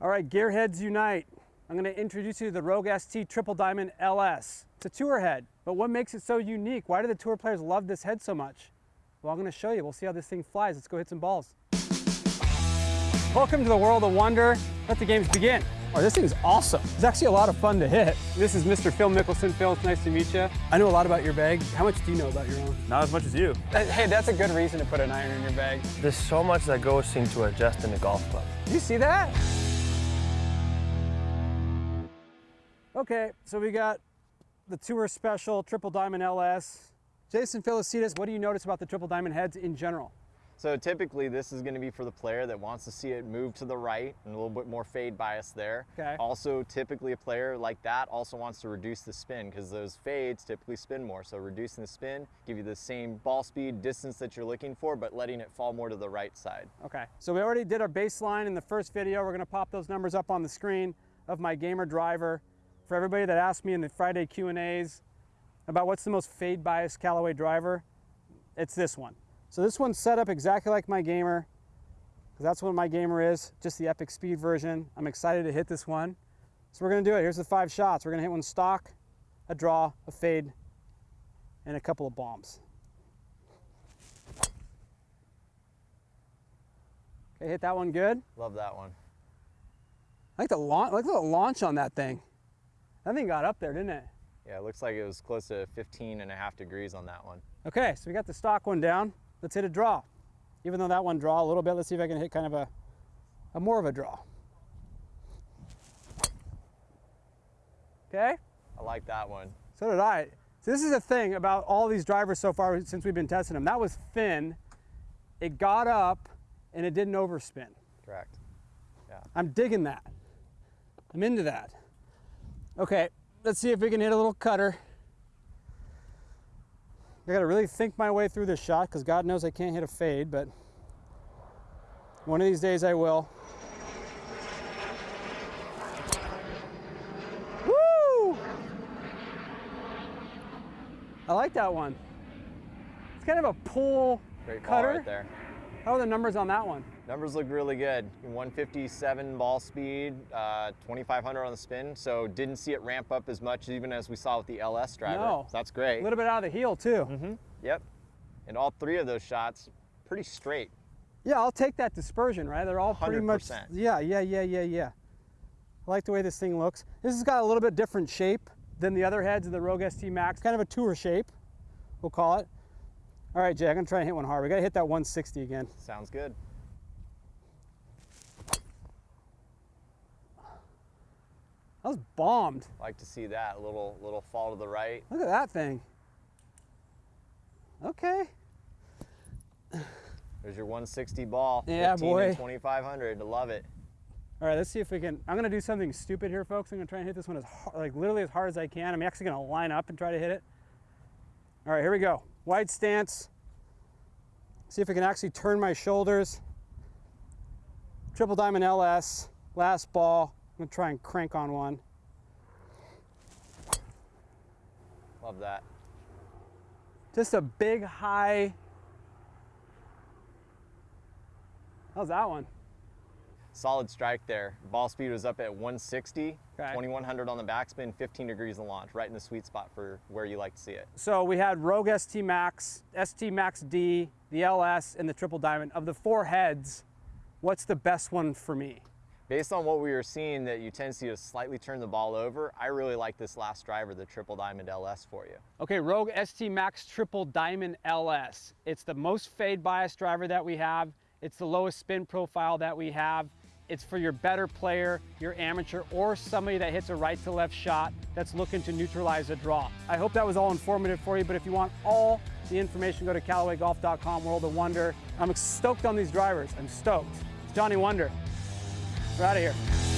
All right, gearheads unite. I'm gonna introduce you to the Rogue ST Triple Diamond LS. It's a tour head, but what makes it so unique? Why do the tour players love this head so much? Well, I'm gonna show you. We'll see how this thing flies. Let's go hit some balls. Welcome to the world of wonder. Let the games begin. Oh, this thing's awesome. It's actually a lot of fun to hit. This is Mr. Phil Mickelson. Phil, it's nice to meet you. I know a lot about your bag. How much do you know about your own? Not as much as you. Hey, that's a good reason to put an iron in your bag. There's so much that goes into adjusting a golf club. Do you see that? Okay, so we got the Tour Special Triple Diamond LS. Jason Felicitas, what do you notice about the Triple Diamond heads in general? So typically this is going to be for the player that wants to see it move to the right and a little bit more fade bias there. Okay. Also typically a player like that also wants to reduce the spin because those fades typically spin more. So reducing the spin, give you the same ball speed, distance that you're looking for, but letting it fall more to the right side. Okay, so we already did our baseline in the first video. We're gonna pop those numbers up on the screen of my gamer driver. For everybody that asked me in the Friday Q&As about what's the most fade bias Callaway driver, it's this one. So this one's set up exactly like my Gamer, because that's what my Gamer is, just the Epic Speed version. I'm excited to hit this one. So we're gonna do it. Here's the five shots. We're gonna hit one stock, a draw, a fade, and a couple of bombs. Okay, hit that one good. Love that one. I like the launch, like the launch on that thing. That thing got up there, didn't it? Yeah, it looks like it was close to 15 and a half degrees on that one. Okay, so we got the stock one down. Let's hit a draw. Even though that one draw a little bit, let's see if I can hit kind of a, a more of a draw. Okay, I like that one. so did I. So this is the thing about all these drivers so far since we've been testing them. That was thin, it got up, and it didn't overspin. Correct. Yeah. I'm digging that. I'm into that. Okay, let's see if we can hit a little cutter. I gotta really think my way through this shot because God knows I can't hit a fade, but one of these days I will. Woo! I like that one. It's kind of a pull Great cutter. right there. How are the numbers on that one? Numbers look really good. 157 ball speed, uh, 2,500 on the spin. So didn't see it ramp up as much even as we saw with the LS driver. No. So that's great. A little bit out of the heel too. Mm-hmm. Yep. And all three of those shots, pretty straight. Yeah, I'll take that dispersion, right? They're all pretty much. 100%. Yeah, yeah, yeah, yeah, yeah. I like the way this thing looks. This has got a little bit different shape than the other heads of the Rogue ST Max. Kind of a tour shape, we'll call it. All right, Jay, I'm gonna try and hit one hard. We gotta hit that 160 again. Sounds good. That was bombed. Like to see that little little fall to the right. Look at that thing. Okay. There's your 160 ball. Yeah, 15 boy. And 2,500. Love it. All right, let's see if we can. I'm gonna do something stupid here, folks. I'm gonna try and hit this one as hard, like literally as hard as I can. I'm actually gonna line up and try to hit it. All right, here we go. Wide stance. See if I can actually turn my shoulders. Triple Diamond LS, last ball. I'm gonna try and crank on one. Love that. Just a big high. How's that one? Solid strike there. Ball speed was up at 160, Okay. 2100 on the backspin, 15 degrees of launch, right in the sweet spot for where you like to see it. So we had Rogue ST Max, ST Max D, the LS, and the Triple Diamond. Of the four heads, what's the best one for me? Based on what we were seeing that you tend to see to slightly turn the ball over, I really like this last driver, the Triple Diamond LS for you. Okay, Rogue ST Max Triple Diamond LS. It's the most fade bias driver that we have. It's the lowest spin profile that we have. It's for your better player, your amateur, or somebody that hits a right to left shot that's looking to neutralize a draw. I hope that was all informative for you, but if you want all the information, go to CallawayGolf.com, World of Wonder. I'm stoked on these drivers. I'm stoked. It's Johnny Wunder. We're out of here.